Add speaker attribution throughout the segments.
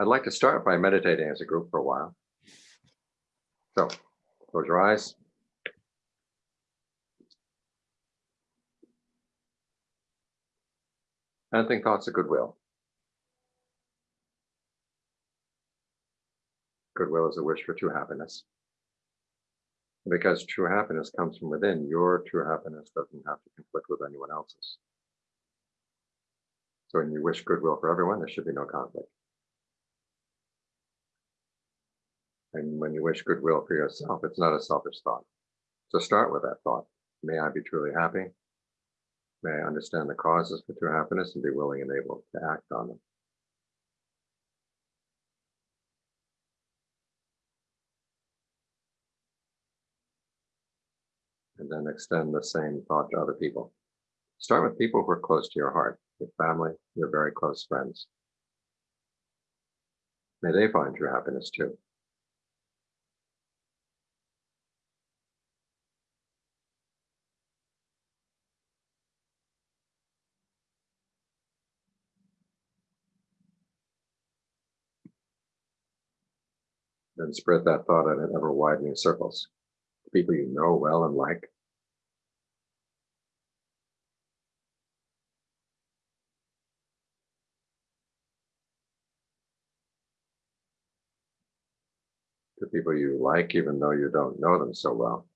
Speaker 1: I'd like to start by meditating as a group for a while. So close your eyes. And think thoughts of goodwill. Goodwill is a wish for true happiness. Because true happiness comes from within, your true happiness doesn't have to conflict with anyone else's. So when you wish goodwill for everyone, there should be no conflict. And when you wish goodwill for yourself, it's not a selfish thought. So start with that thought. May I be truly happy. May I understand the causes for true happiness and be willing and able to act on them. And then extend the same thought to other people. Start with people who are close to your heart, your family, your very close friends. May they find true happiness too. And spread that thought in ever widening circles. People you know well and like. To people you like, even though you don't know them so well.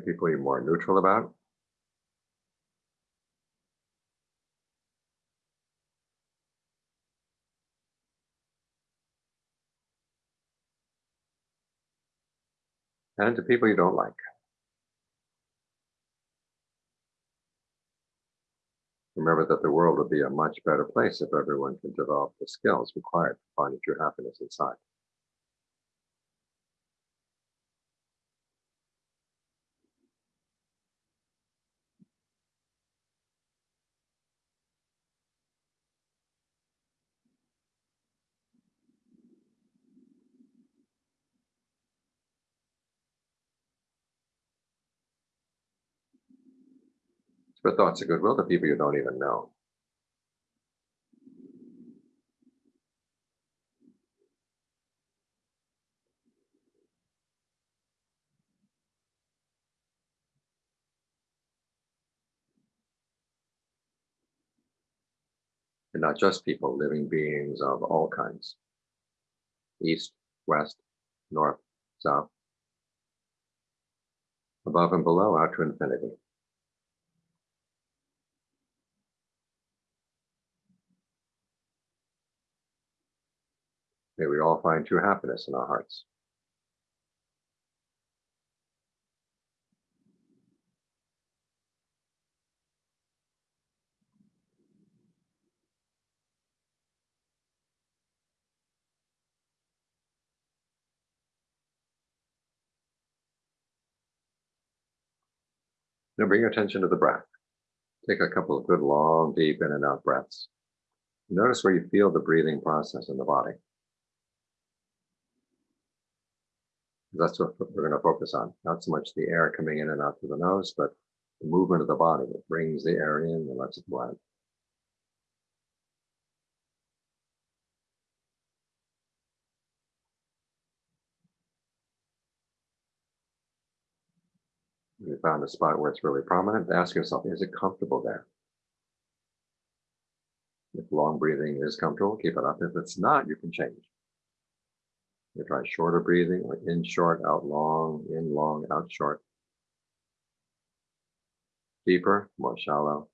Speaker 1: People you're more neutral about. And to people you don't like. Remember that the world would be a much better place if everyone could develop the skills required to find true happiness inside. But thoughts of goodwill to people you don't even know. And not just people, living beings of all kinds. East, west, north, south. Above and below out to infinity. May we all find true happiness in our hearts. Now bring your attention to the breath. Take a couple of good long, deep in and out breaths. Notice where you feel the breathing process in the body. That's what we're going to focus on. Not so much the air coming in and out through the nose, but the movement of the body that brings the air in and lets it go out. you found a spot where it's really prominent, ask yourself, is it comfortable there? If long breathing is comfortable, keep it up. If it's not, you can change. You try shorter breathing, like in short, out long, in long, out short. Deeper, more shallow,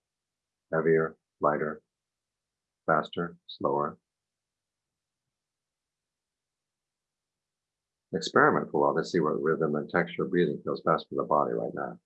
Speaker 1: heavier, lighter, faster, slower. Experiment for a while to see what rhythm and texture of breathing feels best for the body right now.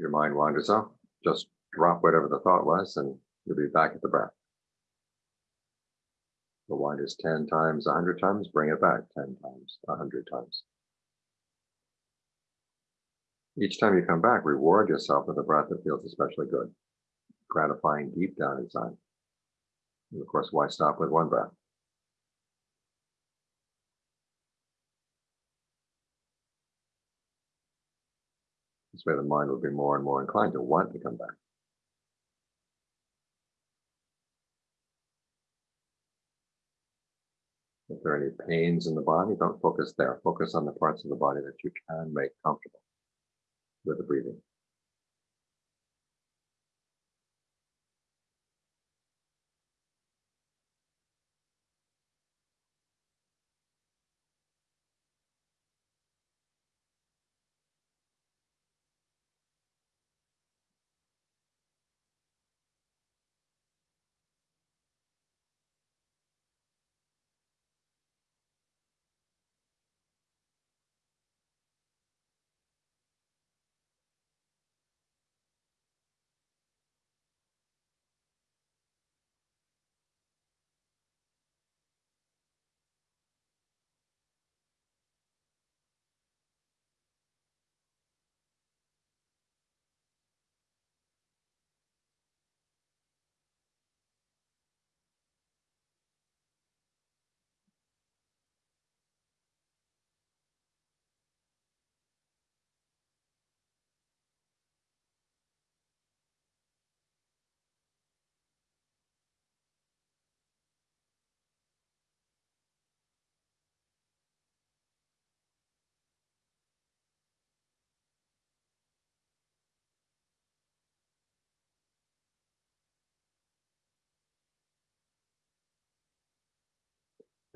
Speaker 1: Your mind wanders off, just drop whatever the thought was and you'll be back at the breath. The wine is 10 times, 100 times, bring it back 10 times, 100 times. Each time you come back, reward yourself with a breath that feels especially good, gratifying deep down inside. And of course, why stop with one breath? Way the mind will be more and more inclined to want to come back. If there are any pains in the body, don't focus there. Focus on the parts of the body that you can make comfortable with the breathing.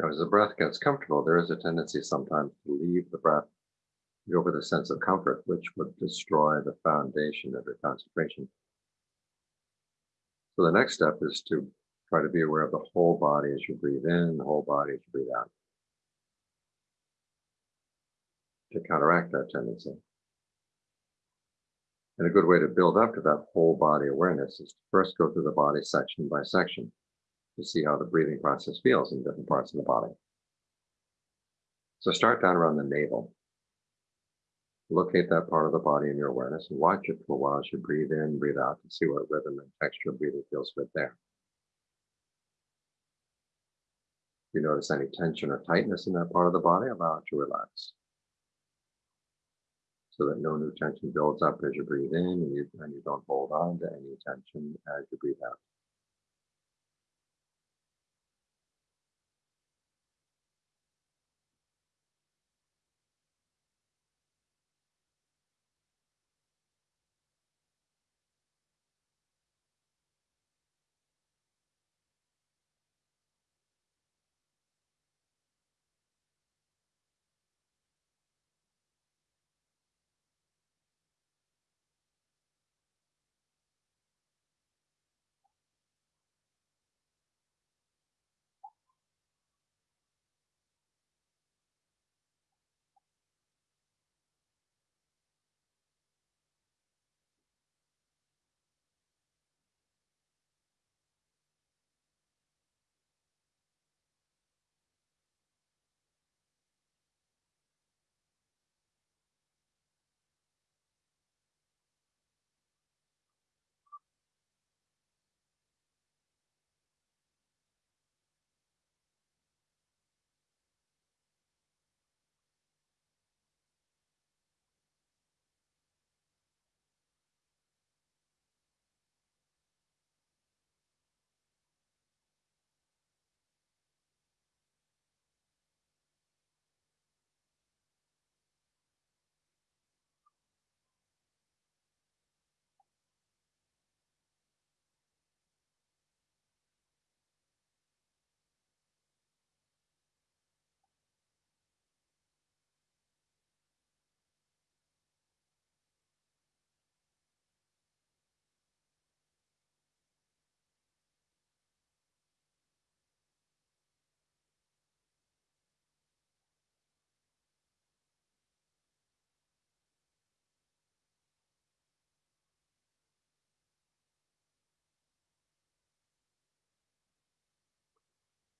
Speaker 1: As the breath gets comfortable, there is a tendency sometimes to leave the breath, go with a sense of comfort, which would destroy the foundation of your concentration. So the next step is to try to be aware of the whole body as you breathe in, the whole body as you breathe out. To counteract that tendency. And a good way to build up to that whole body awareness is to first go through the body section by section to see how the breathing process feels in different parts of the body. So start down around the navel. Locate that part of the body in your awareness and watch it for a while as you breathe in, breathe out to see what rhythm and texture of breathing feels good there. If you notice any tension or tightness in that part of the body, allow it to relax. So that no new tension builds up as you breathe in and you, and you don't hold on to any tension as you breathe out.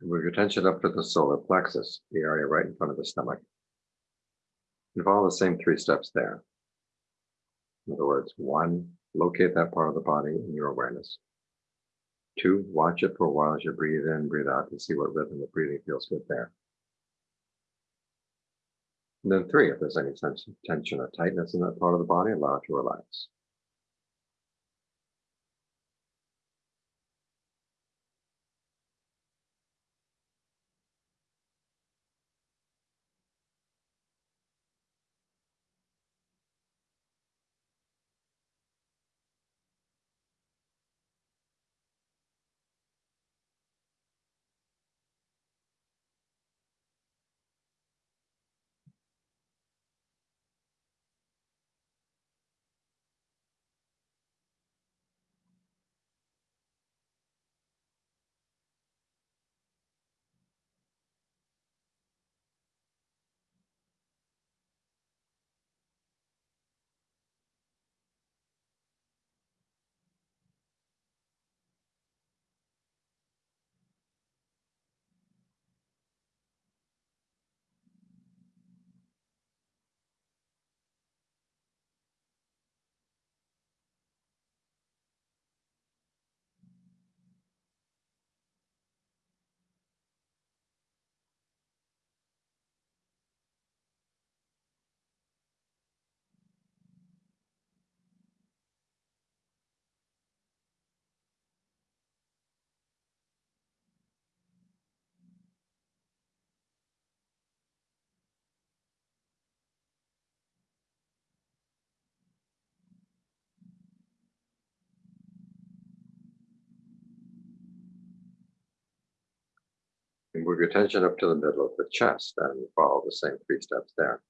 Speaker 1: Move your attention up to the solar plexus, the area right in front of the stomach. And follow the same three steps there. In other words, one, locate that part of the body in your awareness. Two, watch it for a while as you breathe in, breathe out to see what rhythm of breathing feels good there. And then three, if there's any sense of tension or tightness in that part of the body, allow it to relax. Move your attention up to the middle of the chest and follow the same three steps there.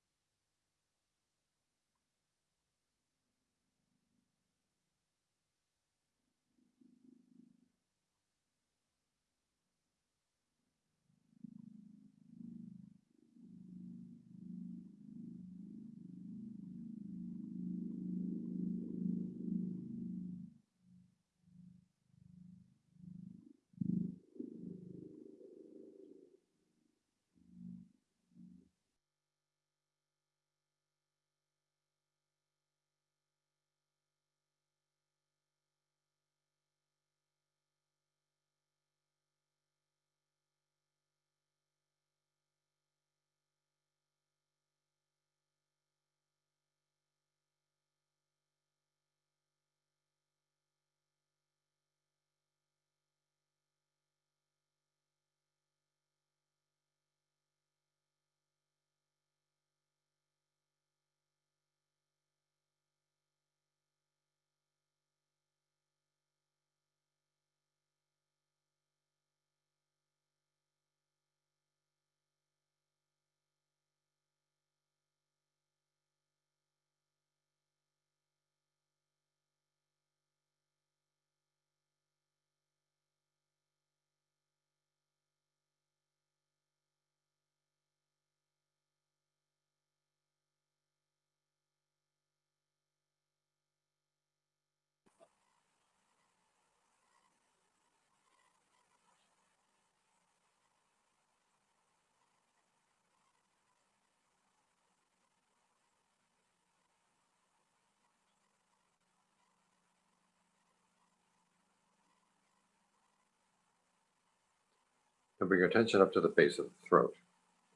Speaker 1: And bring your attention up to the base of the throat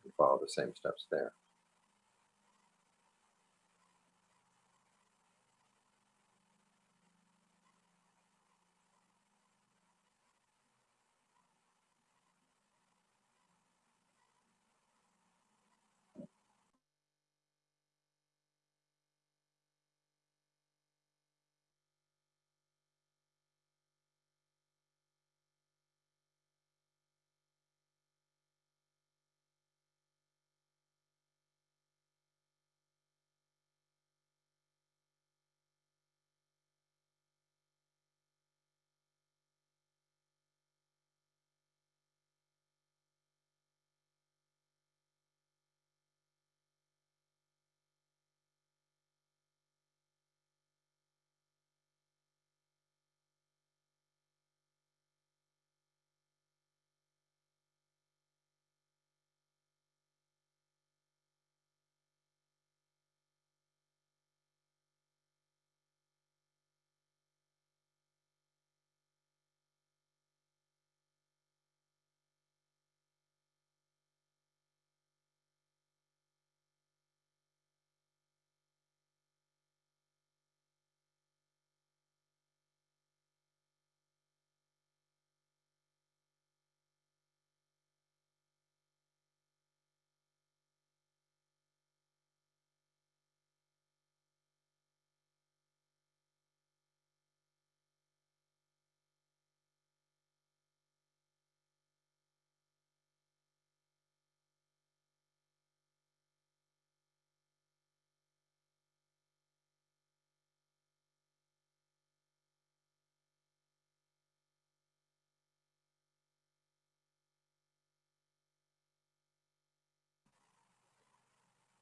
Speaker 1: and follow the same steps there.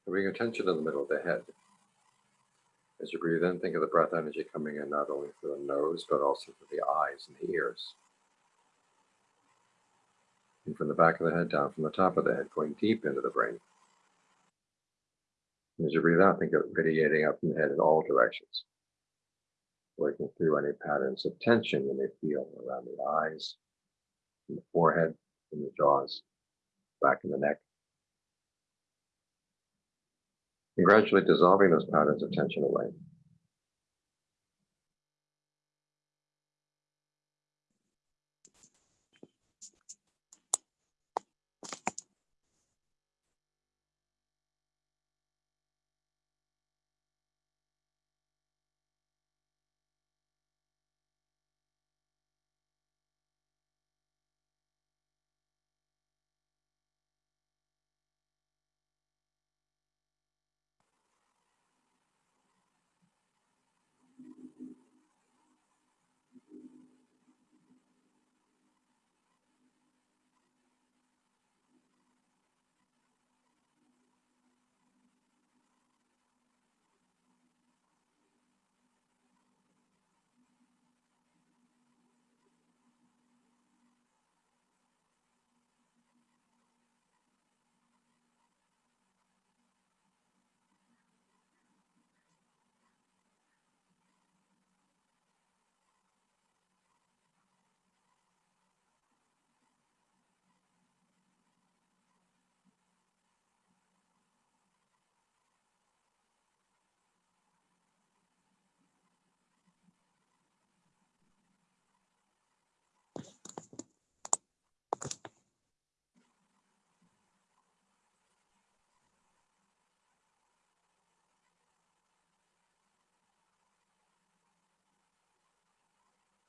Speaker 1: Bring attention to the middle of the head. As you breathe in, think of the breath energy coming in not only through the nose, but also through the eyes and the ears. And from the back of the head down from the top of the head, going deep into the brain. And as you breathe out, think of radiating up from the head in all directions, working through any patterns of tension you may feel around the eyes, in the forehead, in the jaws, back in the neck. And gradually dissolving those patterns of tension away.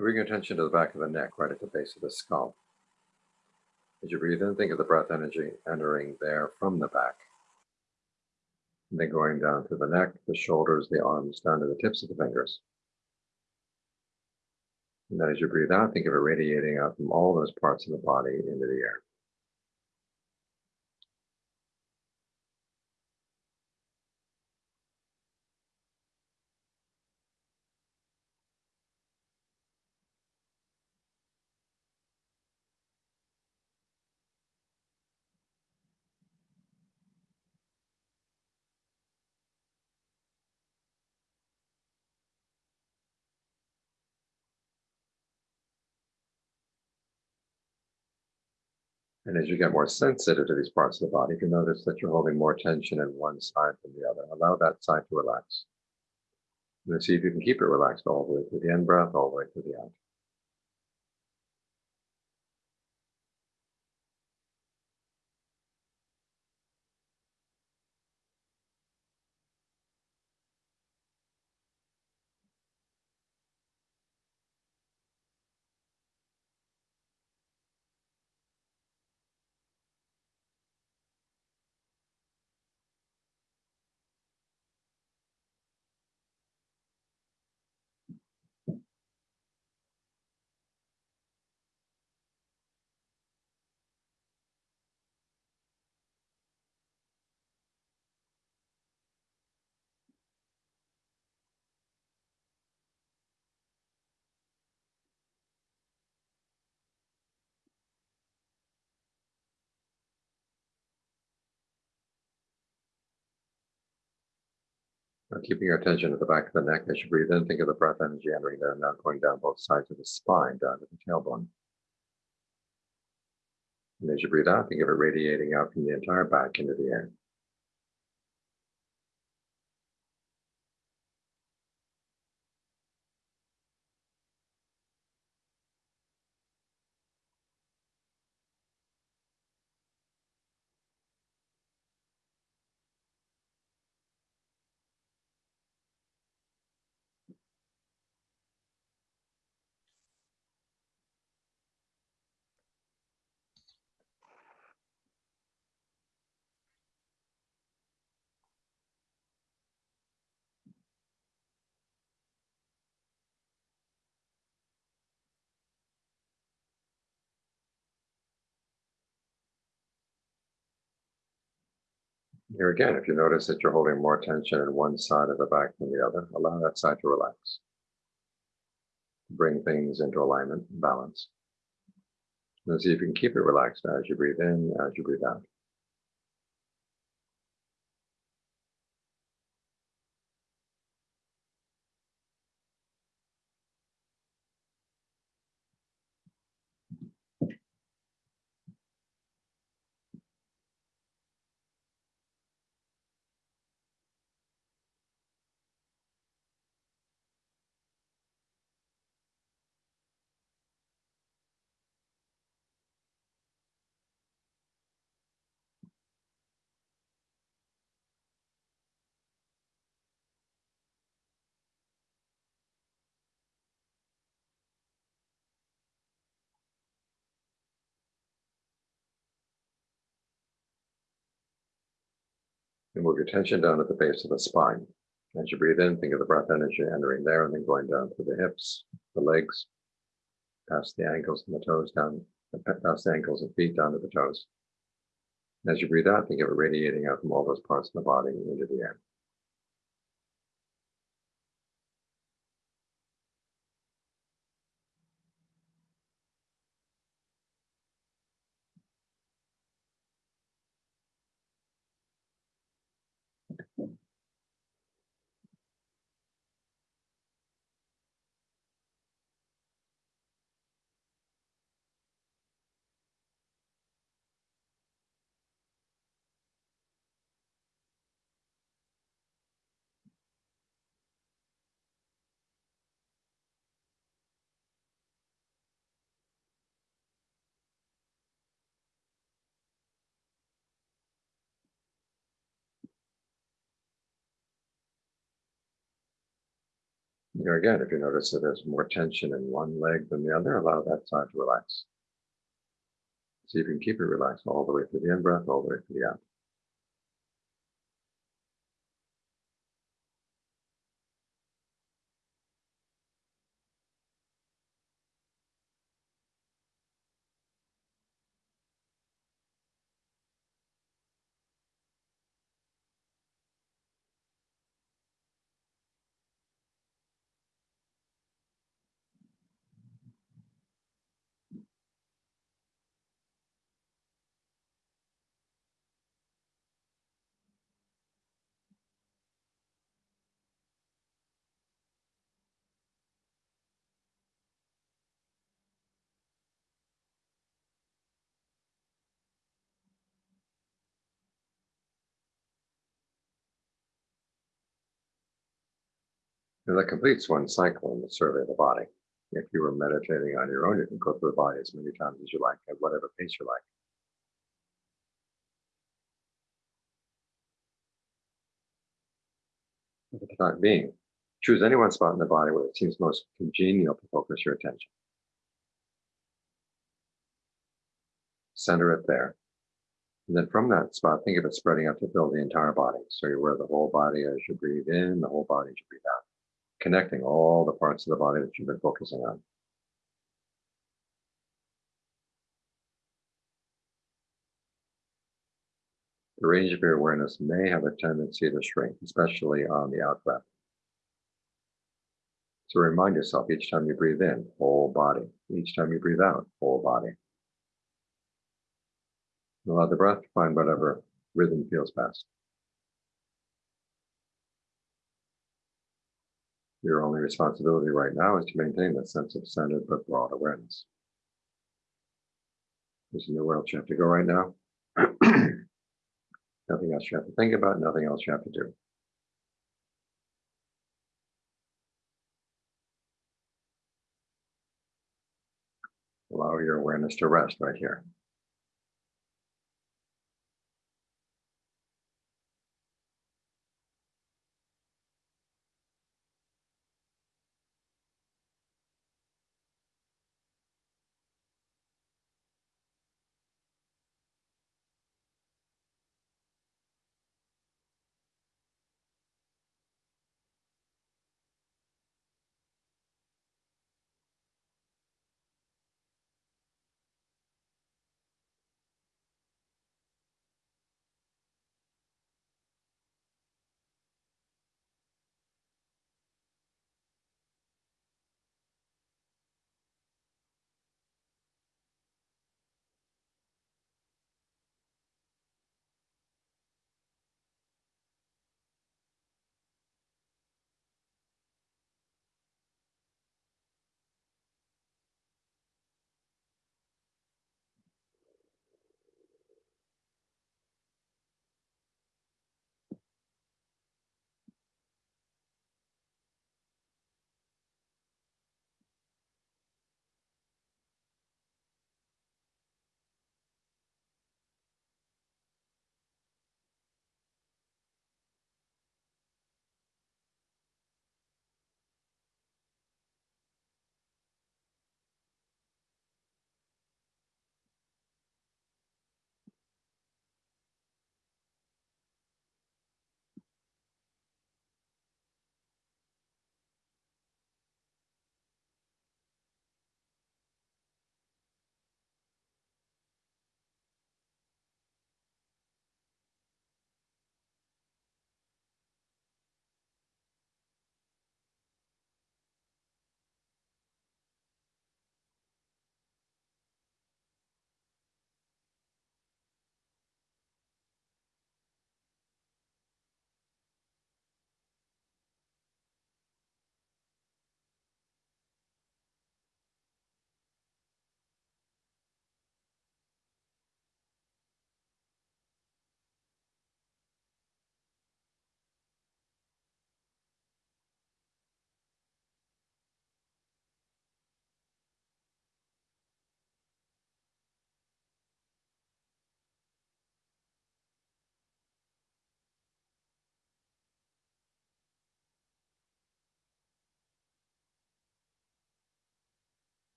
Speaker 1: Bring your attention to the back of the neck, right at the base of the skull. As you breathe in, think of the breath energy entering there from the back. And then going down to the neck, the shoulders, the arms, down to the tips of the fingers. And then as you breathe out, think of it radiating out from all those parts of the body into the air. And as you get more sensitive to these parts of the body, you can notice that you're holding more tension in one side than the other. Allow that side to relax. And see if you can keep it relaxed all the way through the in breath, all the way through the out. Now keeping your attention at the back of the neck as you breathe in, think of the breath energy entering there, now going down both sides of the spine, down to the tailbone. And as you breathe out, think of it radiating out from the entire back into the air. Here again, if you notice that you're holding more tension in one side of the back than the other, allow that side to relax. Bring things into alignment, and balance. And see if you can keep it relaxed as you breathe in, as you breathe out. And move your attention down at the base of the spine. As you breathe in, think of the breath energy entering there and then going down to the hips, the legs, past the ankles and the toes down, past the ankles and feet down to the toes. As you breathe out, think of it radiating out from all those parts of the body into the air. Here again, if you notice that there's more tension in one leg than the other, allow that side to relax. See if you can keep it relaxed all the way through the in breath, all the way through the out. And that completes one cycle in the survey of the body. If you were meditating on your own, you can go through the body as many times as you like, at whatever pace you like. Time being, choose any one spot in the body where it seems most congenial to focus your attention. Center it there. And then from that spot, think of it spreading out to fill the entire body. So you're aware the whole body as you breathe in, the whole body as you breathe out connecting all the parts of the body that you've been focusing on. The range of your awareness may have a tendency to shrink, especially on the out breath. So remind yourself each time you breathe in, whole body. Each time you breathe out, whole body. Allow the breath to find whatever rhythm feels best. Your only responsibility right now is to maintain that sense of centered but broad awareness. There's nowhere else you have to go right now. nothing else you have to think about, nothing else you have to do. Allow your awareness to rest right here.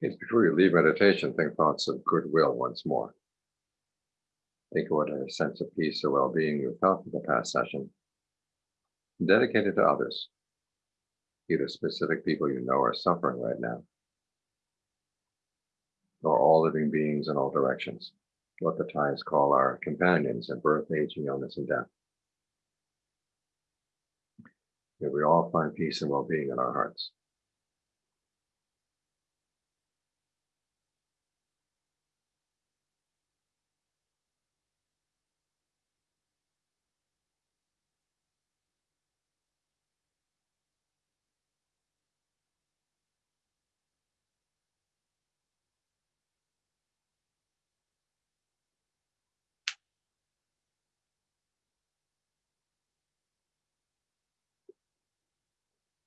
Speaker 1: Before you leave meditation, think thoughts of goodwill once more. Think what a sense of peace or well-being you felt in the past session. Dedicate it to others, either specific people you know are suffering right now, or all living beings in all directions, what the Thais call our companions in birth, aging, illness, and death. May we all find peace and well-being in our hearts.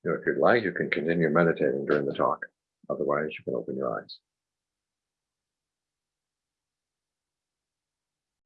Speaker 1: Know, If you'd like, you can continue meditating during the talk. Otherwise, you can open your eyes.